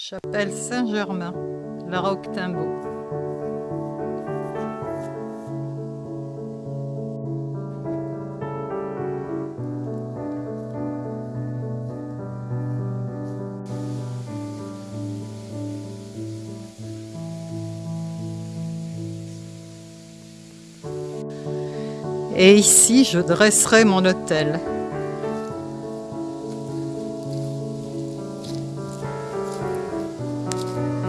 Chapelle Saint-Germain, la Roque-Timbaud. Et ici, je dresserai mon Música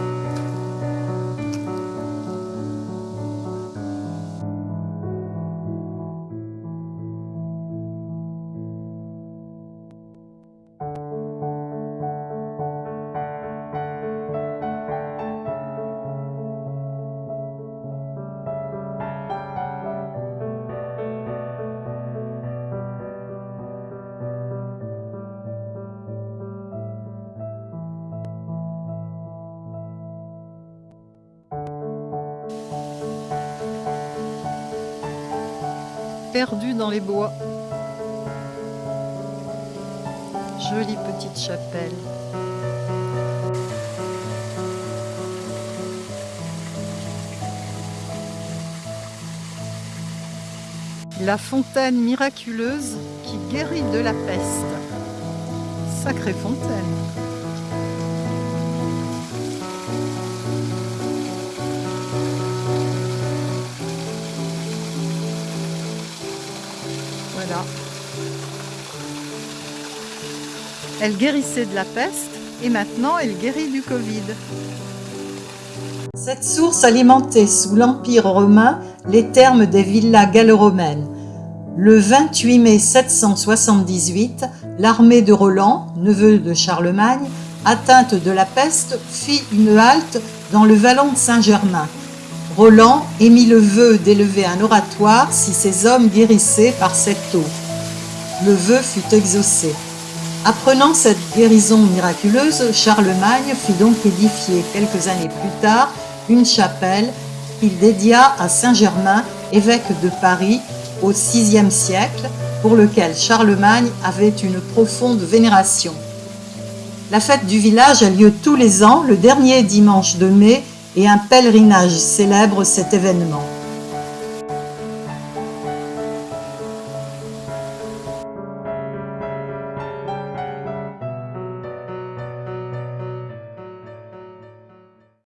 perdu dans les bois. Jolie petite chapelle. La fontaine miraculeuse qui guérit de la peste. Sacrée fontaine. Elle guérissait de la peste et maintenant elle guérit du Covid. Cette source alimentait sous l'Empire romain les thermes des villas gallo-romaines. Le 28 mai 778, l'armée de Roland, neveu de Charlemagne, atteinte de la peste, fit une halte dans le vallon de Saint-Germain. Roland émit le vœu d'élever un oratoire si ses hommes guérissaient par cette eau. Le vœu fut exaucé. Apprenant cette guérison miraculeuse, Charlemagne fit donc édifier quelques années plus tard une chapelle qu'il dédia à Saint-Germain, évêque de Paris au VIe siècle, pour lequel Charlemagne avait une profonde vénération. La fête du village a lieu tous les ans le dernier dimanche de mai et un pèlerinage célèbre cet événement.